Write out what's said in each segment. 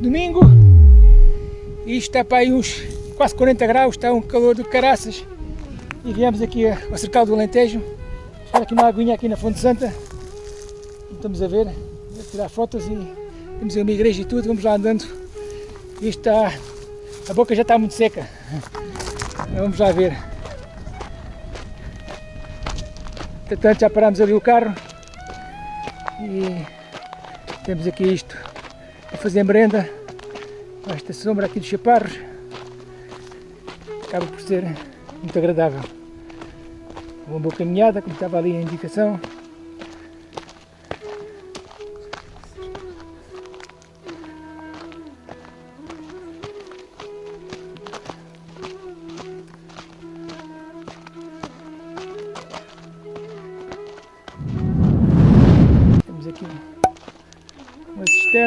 domingo e está para aí uns quase 40 graus, está um calor do caraças. E viemos aqui ao cercado do Alentejo. Estar aqui uma aguinha aqui na Fonte Santa. Estamos a ver, a tirar fotos e temos uma igreja e tudo, vamos lá andando. E está, a boca já está muito seca. Vamos lá ver. Entretanto já paramos ali o carro e temos aqui isto a fazer merenda. Com esta sombra aqui dos chaparros acaba por ser muito agradável. Uma boa caminhada como estava ali a indicação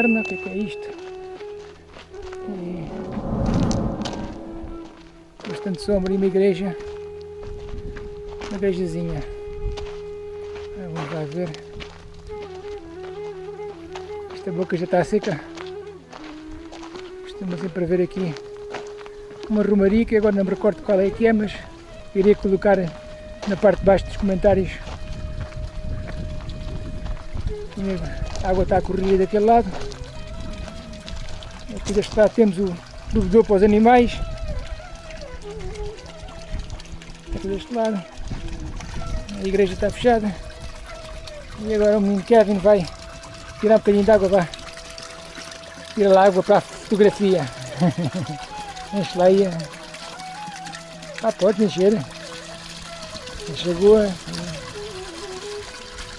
o que é, que é isto? E bastante sombra e uma igreja, uma igrejazinha. Vamos lá ver. Esta boca já está seca. Estamos sempre a ver aqui uma romaria que agora não me recordo qual é que é, mas irei colocar na parte de baixo dos comentários. A água está a correr daquele lado. Aqui deste lado temos o bebedouro para os animais. Aqui deste lado. A igreja está fechada. E agora o menino Kevin vai tirar um bocadinho de água para tirar a água para a fotografia. Enche lá aí. Ah, pode encher. Enche a água.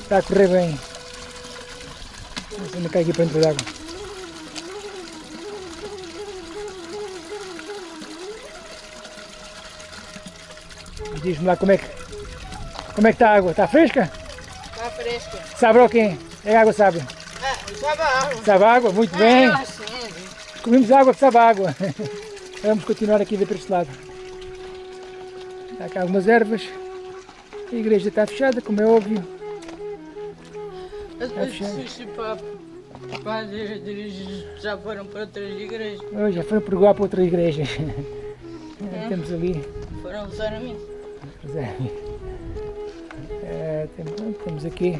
Está a correr bem. Ainda cai aqui para dentro da Diz-me lá como é que como é que está a água? Está fresca? Está fresca. Sabe o quê? É água sabe? Ah, sabe água. Sabe água? Muito bem. Ah, sim. Comemos água que sabe água. Vamos continuar aqui a ver para este lado. Há cá algumas ervas. A igreja está fechada, como é óbvio. Para dirigir já foram para outras igrejas. Oh, já foram pergoar para outra igreja. Temos ali. Foram usar a mim. É. É, tem- temos aqui.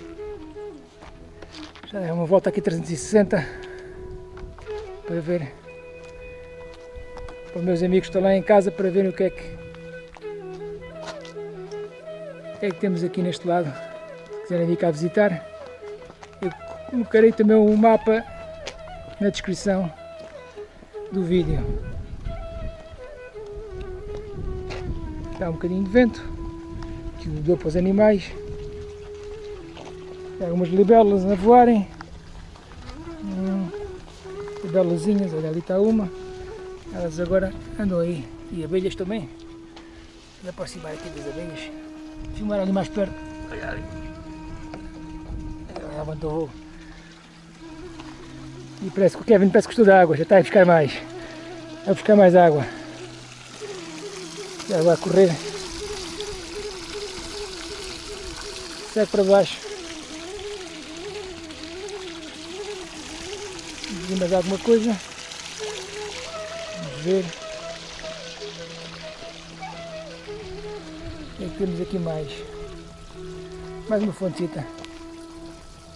Já é uma volta aqui 360 para ver. Para os meus amigos que estão lá em casa para verem o que é que. O que é que temos aqui neste lado. Se quiserem vir cá visitar. Eu colocarei também um mapa na descrição do vídeo. Está um bocadinho de vento, que o dou para os animais. Tem algumas libelas a voarem. Hum, olha ali está uma. Elas agora andam aí. E abelhas também. Vou aproximar aqui das abelhas. Filmar ali mais perto. Olha ali. Ela levantou. E parece que o Kevin parece que gostou da água, já está a buscar mais. A buscar mais água. Já vai correr. Segue para baixo. Vamos mais alguma coisa. Vamos ver. O que é que temos aqui mais? Mais uma fontecita.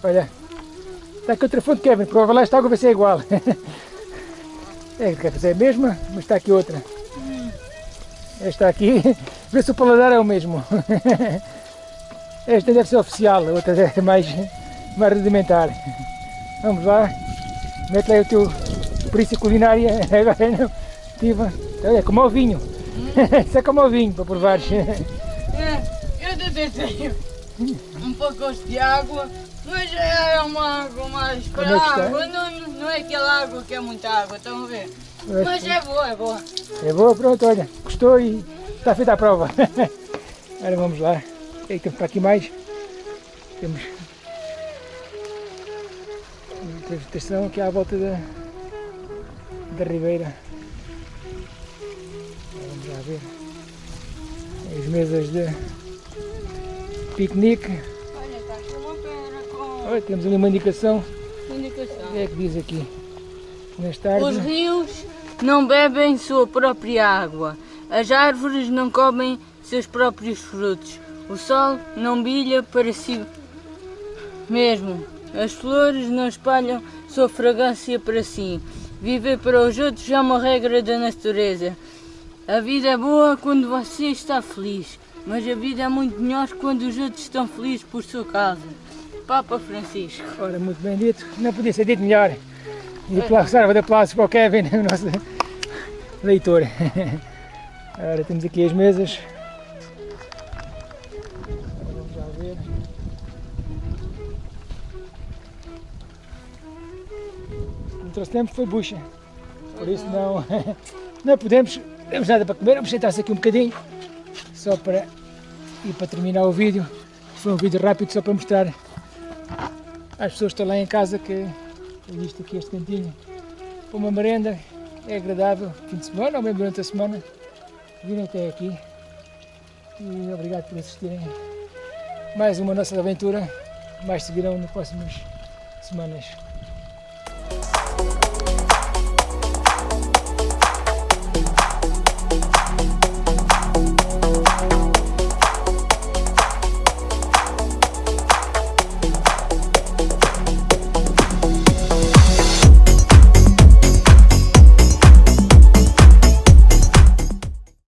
Olha. Está aqui outra fonte, Kevin. Provavelmente esta água vai ser igual. É, quer dizer, é a mesma, mas está aqui outra. Esta aqui, vê se o paladar é o mesmo. Esta deve ser oficial, a outra é mais, mais rudimentar. Vamos lá, mete lá o teu perícia culinária, agora não, Tiva. É como ao vinho. Isso é como ao vinho, para provares. É, eu até tenho um pacote de água, mas é uma água mais para é está? água, não, não é aquela água que é muita água, estão a ver? Mas é boa, é boa. É boa, pronto, olha, gostou e está feita a prova. Agora vamos lá. O que é que temos para aqui mais? Temos a vegetação aqui à volta da, da ribeira. Vamos lá ver. As mesas de piquenique. Olha, está aqui uma pedra com Olha, temos ali uma indicação. O indicação. que é que diz aqui? Tarde. Os rios não bebem sua própria água. As árvores não comem seus próprios frutos. O sol não brilha para si mesmo. As flores não espalham sua fragrância para si. Viver para os outros é uma regra da natureza. A vida é boa quando você está feliz, mas a vida é muito melhor quando os outros estão felizes por sua causa. Papa Francisco. Ora, muito bem dito. Não podia ser dito melhor. E aplausos, salva de aplausos para o Kevin, o nosso leitor. Ora, temos aqui as mesas. Vamos já ver. Não trouxemos foi bucha. Por isso não, não podemos, não temos nada para comer. Vamos sentar-se aqui um bocadinho. Só para e para terminar o vídeo. Foi um vídeo rápido só para mostrar às pessoas que estão lá em casa que existe aqui este cantinho para uma merenda. É agradável, fim de semana ou mesmo durante a semana. Virem até aqui. E obrigado por assistirem. Mais uma nossa aventura. Mais seguirão nas próximas semanas.